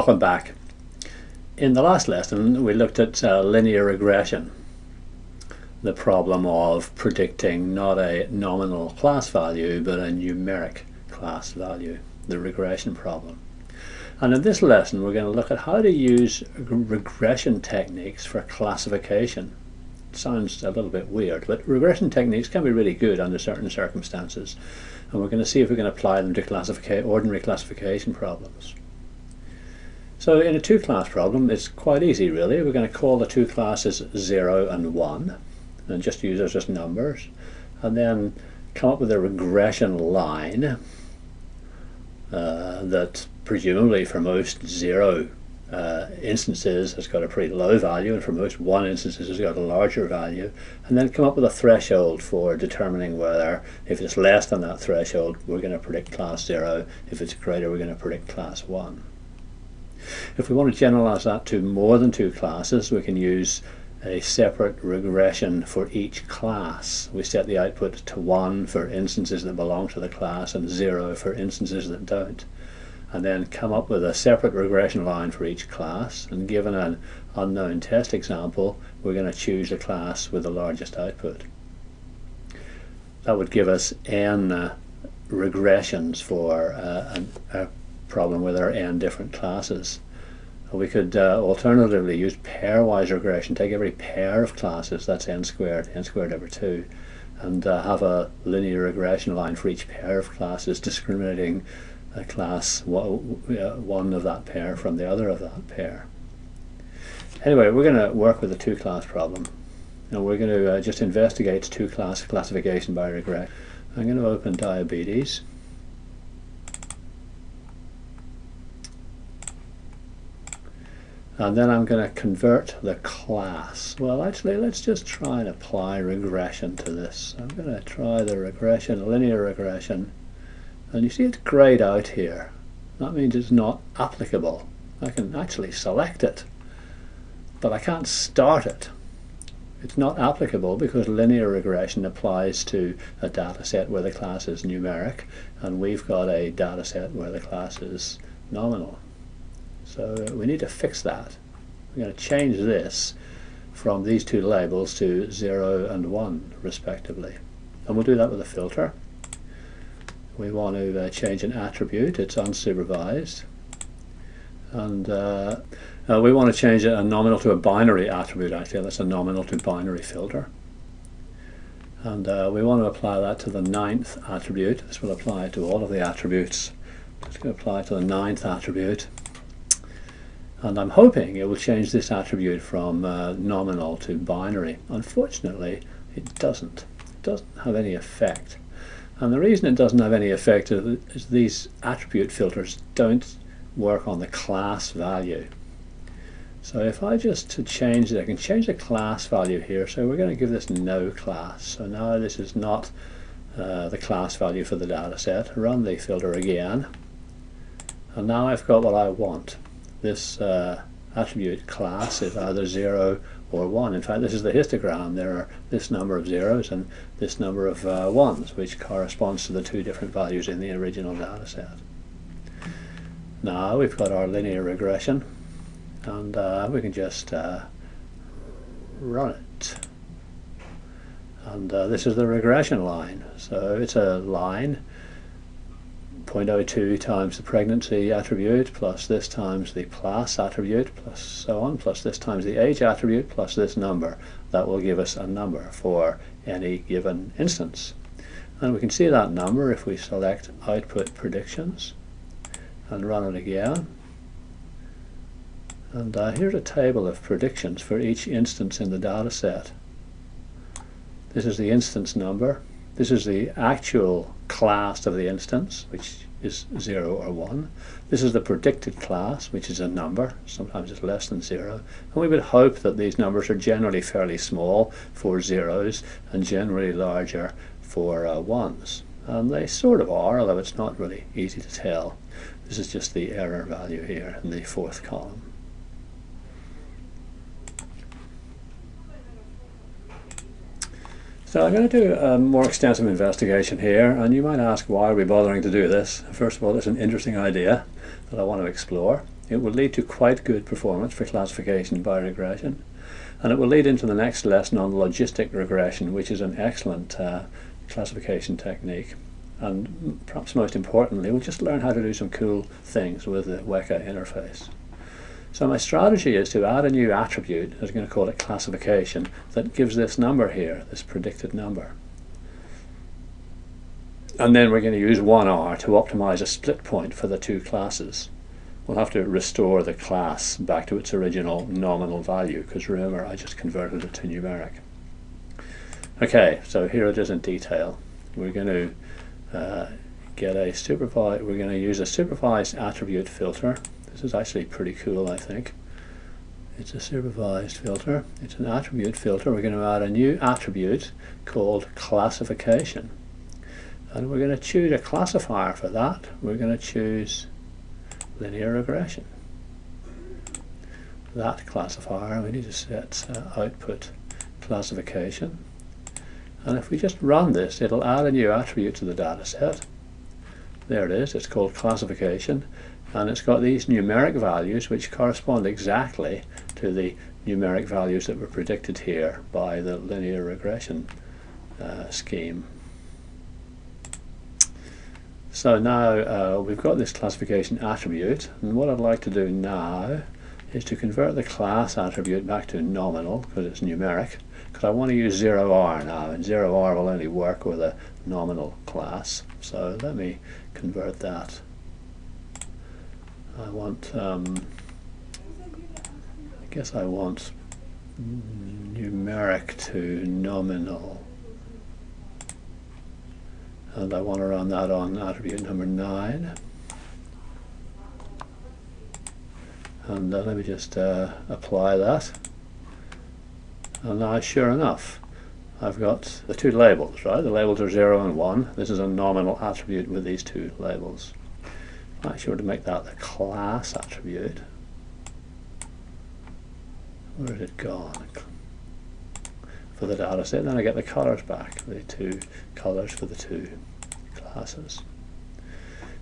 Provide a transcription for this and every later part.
Welcome back. In the last lesson we looked at uh, linear regression, the problem of predicting not a nominal class value but a numeric class value, the regression problem. And in this lesson we're going to look at how to use regression techniques for classification. It sounds a little bit weird, but regression techniques can be really good under certain circumstances. And we're going to see if we can apply them to ordinary classification problems. So in a two-class problem, it's quite easy really. We're going to call the two classes 0 and 1 and just use those as numbers and then come up with a regression line uh, that presumably for most 0 uh, instances has got a pretty low value and for most 1 instances has got a larger value and then come up with a threshold for determining whether if it's less than that threshold we're going to predict class 0 if it's greater we're going to predict class 1 if we want to generalize that to more than two classes, we can use a separate regression for each class. We set the output to 1 for instances that belong to the class and 0 for instances that don't. And then come up with a separate regression line for each class. And given an unknown test example, we're going to choose the class with the largest output. That would give us n uh, regressions for uh, a, a problem with our n different classes. We could uh, alternatively use pairwise regression, take every pair of classes, that's n squared, n squared over 2, and uh, have a linear regression line for each pair of classes discriminating a class one of that pair from the other of that pair. Anyway, we're going to work with a two-class problem. And we're going to uh, just investigate two-class classification by regression. I'm going to open diabetes. And then I'm going to convert the class. Well actually let's just try and apply regression to this. I'm going to try the regression, linear regression and you see it's grayed out here. That means it's not applicable. I can actually select it but I can't start it. It's not applicable because linear regression applies to a data set where the class is numeric and we've got a data set where the class is nominal. So we need to fix that. We're going to change this from these two labels to 0 and 1 respectively. And we'll do that with a filter. We want to uh, change an attribute, it's unsupervised. And uh, uh, we want to change a nominal to a binary attribute actually, that's a nominal to binary filter. And uh, we want to apply that to the ninth attribute. This will apply to all of the attributes. It's going to apply to the ninth attribute and I'm hoping it will change this attribute from uh, nominal to binary. Unfortunately, it doesn't. It doesn't have any effect. And the reason it doesn't have any effect is these attribute filters don't work on the class value. So if I just to change it, I can change the class value here. So we're going to give this no class. So now this is not uh, the class value for the data set. Run the filter again. And now I've got what I want this uh, attribute class is either 0 or 1. In fact, this is the histogram. There are this number of zeros and this number of uh, 1s, which corresponds to the two different values in the original data set. Now we've got our linear regression, and uh, we can just uh, run it. And uh, this is the regression line. So it's a line 0.02 times the pregnancy attribute plus this times the plas attribute plus so on plus this times the age attribute plus this number. That will give us a number for any given instance. And we can see that number if we select output predictions and run it again. And uh, here's a table of predictions for each instance in the data set. This is the instance number. This is the actual class of the instance, which is 0 or 1. This is the predicted class, which is a number. Sometimes it's less than 0. And we would hope that these numbers are generally fairly small for zeros and generally larger for uh, 1s. And they sort of are, although it's not really easy to tell. This is just the error value here in the fourth column. So I'm going to do a more extensive investigation here, and you might ask why are we bothering to do this? First of all, it's an interesting idea that I want to explore. It will lead to quite good performance for classification by regression, and it will lead into the next lesson on logistic regression, which is an excellent uh, classification technique. And perhaps most importantly, we'll just learn how to do some cool things with the Weka interface. So my strategy is to add a new attribute, I'm going to call it classification, that gives this number here, this predicted number. And then we're going to use 1R to optimize a split point for the two classes. We'll have to restore the class back to its original nominal value, because remember I just converted it to numeric. Okay, so here it is in detail. We're going to uh, get a supervised, we're going to use a supervised attribute filter this is actually pretty cool, I think. It's a supervised filter. It's an attribute filter. We're going to add a new attribute called classification. And we're going to choose a classifier for that. We're going to choose linear regression. That classifier, we need to set uh, output classification. And if we just run this, it'll add a new attribute to the data set. There it is, it's called classification and it's got these numeric values which correspond exactly to the numeric values that were predicted here by the linear regression uh, scheme. So now uh, we've got this classification attribute and what I'd like to do now is to convert the class attribute back to nominal because it's numeric because I want to use 0r now and 0r will only work with a nominal class so let me convert that I want, um, I guess I want numeric to nominal. And I want to run that on attribute number 9. And uh, let me just uh, apply that. And now, sure enough, I've got the two labels, right? The labels are 0 and 1. This is a nominal attribute with these two labels. I'm sure to make that the class attribute. Where has it gone? For the data set, then I get the colors back, the two colors for the two classes.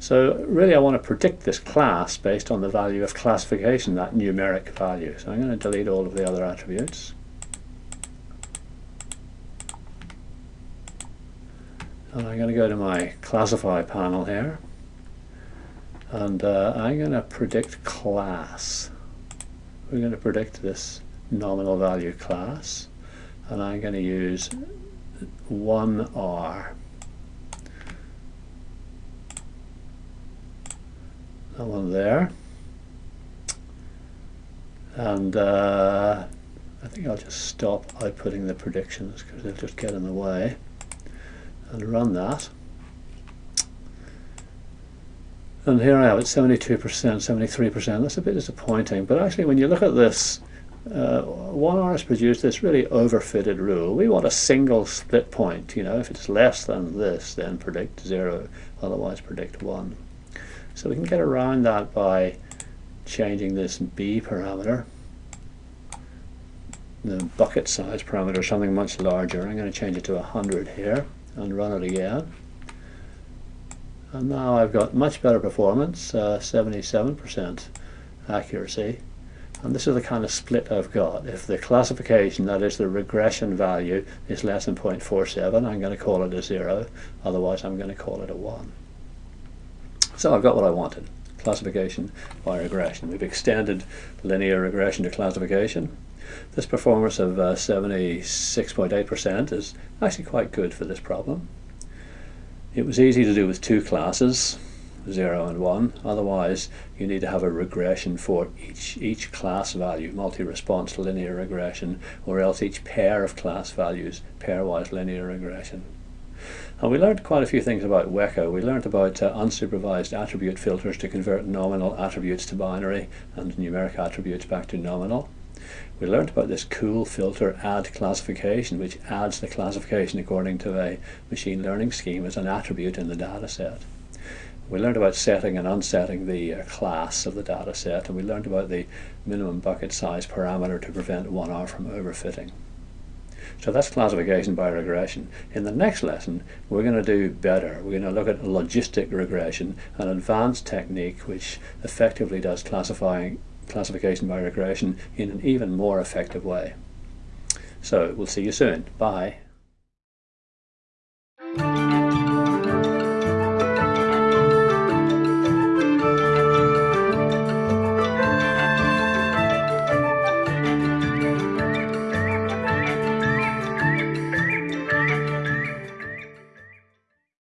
So really I want to predict this class based on the value of classification, that numeric value. So I'm going to delete all of the other attributes. And I'm going to go to my classify panel here and uh, I'm going to predict class. We're going to predict this nominal value class and I'm going to use 1R. That one there. And uh, I think I'll just stop outputting the predictions because they'll just get in the way and run that. And here I have it 72%, 73%. That's a bit disappointing. But actually, when you look at this, uh, 1R has produced this really overfitted rule. We want a single split point. You know, if it's less than this, then predict 0, otherwise predict 1. So we can get around that by changing this B parameter. The bucket size parameter, something much larger. I'm going to change it to 100 here and run it again. And now I've got much better performance, 77% uh, accuracy. And this is the kind of split I've got. If the classification, that is the regression value, is less than 0.47, I'm going to call it a 0. Otherwise, I'm going to call it a 1. So I've got what I wanted, classification by regression. We've extended linear regression to classification. This performance of 76.8% uh, is actually quite good for this problem. It was easy to do with two classes, 0 and 1. Otherwise, you need to have a regression for each, each class value, multi-response linear regression, or else each pair of class values, pairwise linear regression. And we learned quite a few things about Weka. We learned about uh, unsupervised attribute filters to convert nominal attributes to binary and numeric attributes back to nominal. We learned about this cool filter add classification, which adds the classification according to a machine learning scheme as an attribute in the data set. We learned about setting and unsetting the uh, class of the data set, and we learned about the minimum bucket size parameter to prevent 1R from overfitting. So that's classification by regression. In the next lesson, we're going to do better. We're going to look at logistic regression, an advanced technique which effectively does classifying classification by regression in an even more effective way. So we'll see you soon. Bye.